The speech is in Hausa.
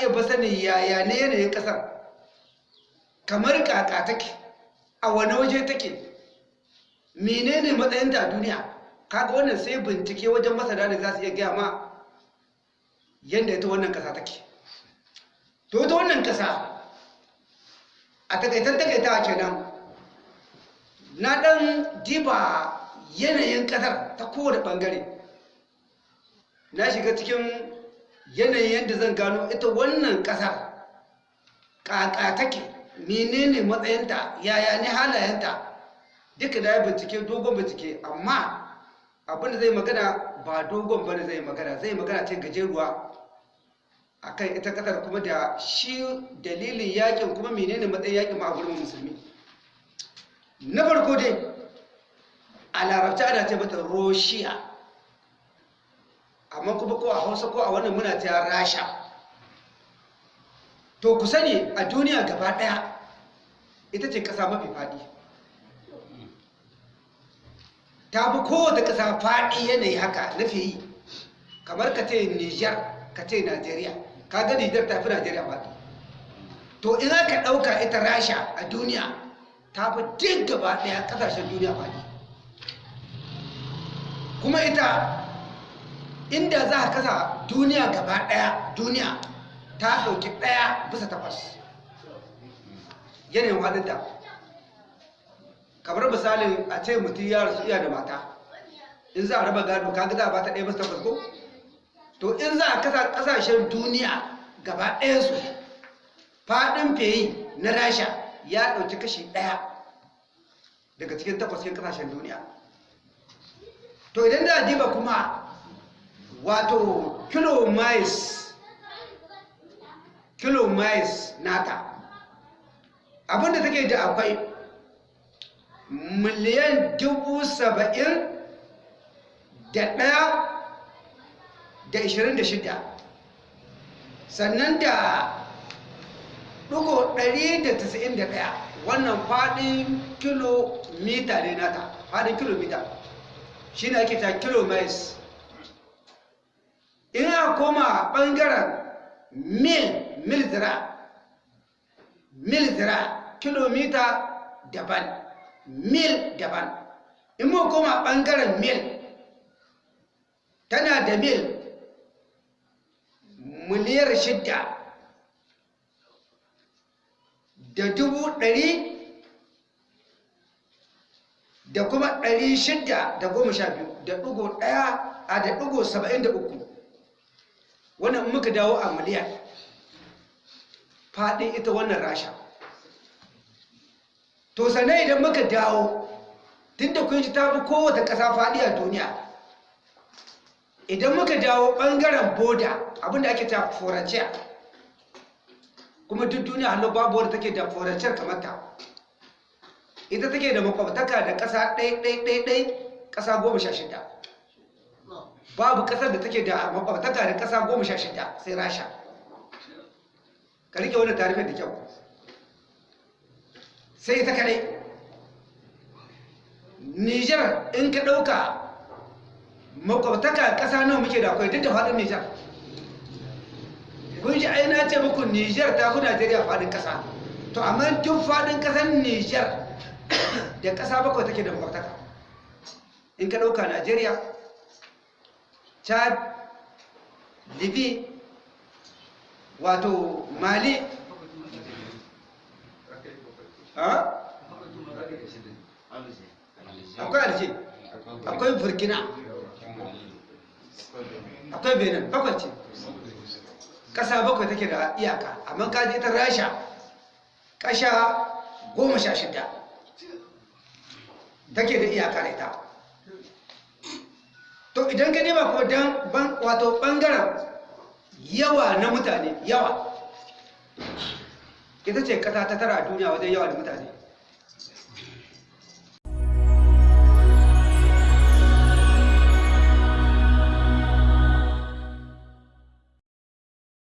iya ba sanin yaya ne yanayin ƙasar. Kamar kaka take a wani waje take menene matsayinta a duniya? Kaga wannan sai bincike wajen masana da za su iya gaya ma yadda ita wannan ƙasa take. To ita wannan ƙasa a takaitar takaita kenan na ɗan diba yanayin ƙasar ta kowane ɓangare. Na shiga cikin yanayin yadda zan gano ita wannan ƙasar ƙaƙa take menene matsayinta yaya ne halayenta duka da ya bincike dogon bincike. Amma abin da zai magana ba dogon ba ne zai magana zai magana ce gajeruwa akan ita ƙasar kuma da shi dalilin yaƙin kuma menene matsayin yaƙin ma a gurin musulmi. Na farko dai a larabci ana ce mata roshiya. Amma kuma ko a hausa ko a wannan muna ta rasha. To ku sani a duniya gaba ɗaya ita ce kasa mafi faɗi ta fi kowace kasa faɗi yanayi haka na yi. Kamar ka ce niger ka ce nigeria ka ga niger ta fi nigeria faɗi to in aka ɗauka ita rasha a duniya ta fi duk gaba ɗaya ƙasashen duniya faɗi kuma ita inda za a kasa duniya gaba ɗaya duniya ta ɗauki ɗaya bisa takwas. Yanayin halitta kamar misalin a ce mutum ya rasu iya da mata. In za a raba gado kaga za a bata ɗaya bisa takwas ko? To in za a kasa ƙasashen duniya gaba ɗaya su faɗin feyi na rasha ya ɗauki kashi ɗaya daga cikin takwas ƙasashen duniya. To idan da diba kuma wato kilo mais kilo mais nata. Abinda take da akwai miliyan dubu saba'in da ɗaya da ishirin da shida. Sannan da ɗugo ɗari da tasa'in da ɗaya. Wannan faɗin kilomita ne nata faɗin kilomita shi ne ake ta kilo mais. in a koma ɓangaren mil mil zira. Mil zira kilomita daban. Mil daban. In mu koma ɓangaren mil tana da mil miliyar shidda da dubu ɗari da kuma ɗari shidda da goma sha biyu da ɗigo ɗaya a da ɗigo saba'in da uku. Wannan muka dawo a miliyan faɗin ita wannan rasha. To sannan idan muka dawo tun da kun ta fi kowace ƙasa faɗi a duniya idan muka dawo ɓangaren boda abin da ake ta foranciya kuma duk duniya hannu babu wadda take da foranciyar kamar ta. Ita take da makwabtaka da ƙasa ɗai-ɗai-ɗai ƙasa goma sha shida. Babu ƙasar da take da makwabtaka da ƙasa goma sha shida sai rasha. Ka riƙe wani tarifin da kyau. Sai ita kadai nijar in ka ɗauka makwabtaka ƙasa nawa muke da akwai duk da faɗin nijar kun ji aina ce muku nijar ta fi najeriya faɗin ƙasa. To amma duk faɗin ƙasar nijar da ƙasa bakwai take da makwabtaka in ka ɗauka najeriya chad libi wato mali. Akwai alje akwai burkina? Akwai benin? Bakwai ce. Ƙasa bakwai take da iyaka amma kaji ita rasha ƙasha goma sha shida take da iyaka da ita. To idan ka nema kuma dan wato ɓangaren yawa na mutane yawa. Ita ce kasa ta tara a duniya wajen yawa da mutane.